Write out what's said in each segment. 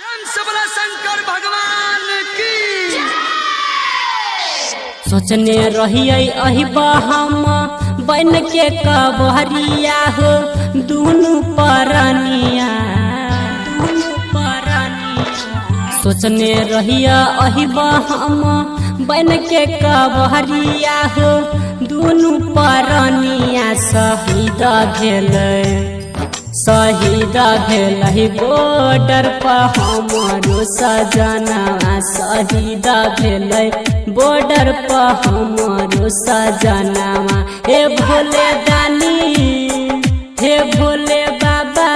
शंकर भगवान की। सोचने रही अही हम बन के कबहरिया हो, दुनु परनिया सोचने रहिए अही हम बन के कबहरिया हो, दुनु परनिया, शहीद भेलै। शहीद भेल बॉर्डर पर हमारो सजना शहीद भेल बॉर्डर पर हमारो सजनावा हे भोले दानी, हे भोले बाबा,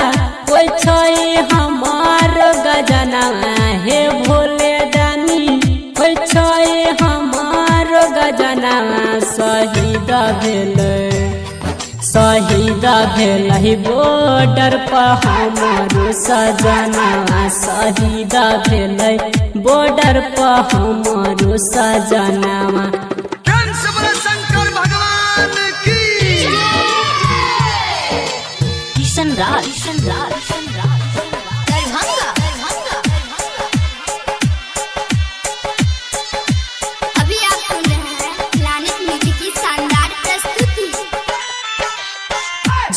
कोई छै हमार गजनावा हे भोले दानी, कोई छै हमार गजनावा शहीद भेल शहीद भेल बॉर्डर पर हमारो सजना। सहीदा भेल बॉर्डर पर हमारो सजनावा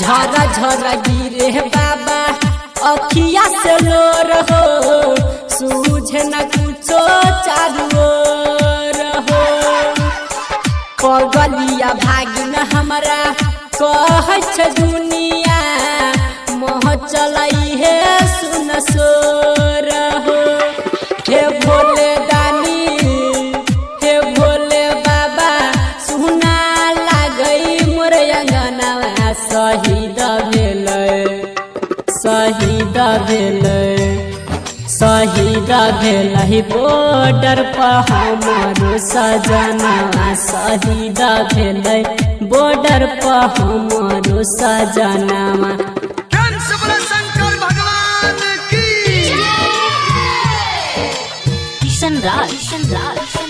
झरा झरा गिरे बाबा। अखिया से लो रहो, सूझे न कुछो चारो रहो पगलिया भागिन हमरा, कह दुनिया शहीद भेलै शहीद भेलै शहीद भेल बॉर्डर पर हमारो सजना शहीद भेल बॉर्डर पर हमारो सजनावा सबला शंकर भगवान की किशन राज किशन राज। किशन राज।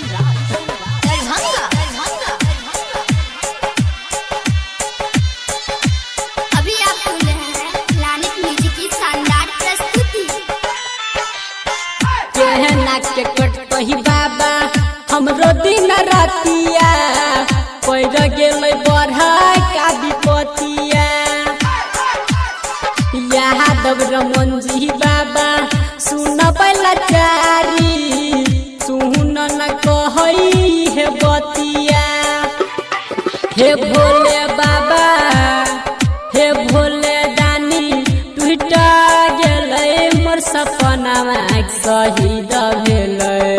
यादव रमन जी बाबा, सुन लाचारी सुन न कहई हे बतिया। हे भोले बाबा, हे भोले दानी टूटा गेलै मोर सपनावा शहीद भेलै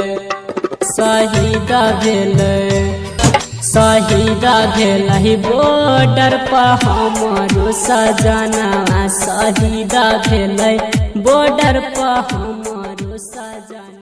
शहीद भेलै शहीद भेल बॉर्डर पर हमारो सजना शहीद भेल बॉर्डर पर हम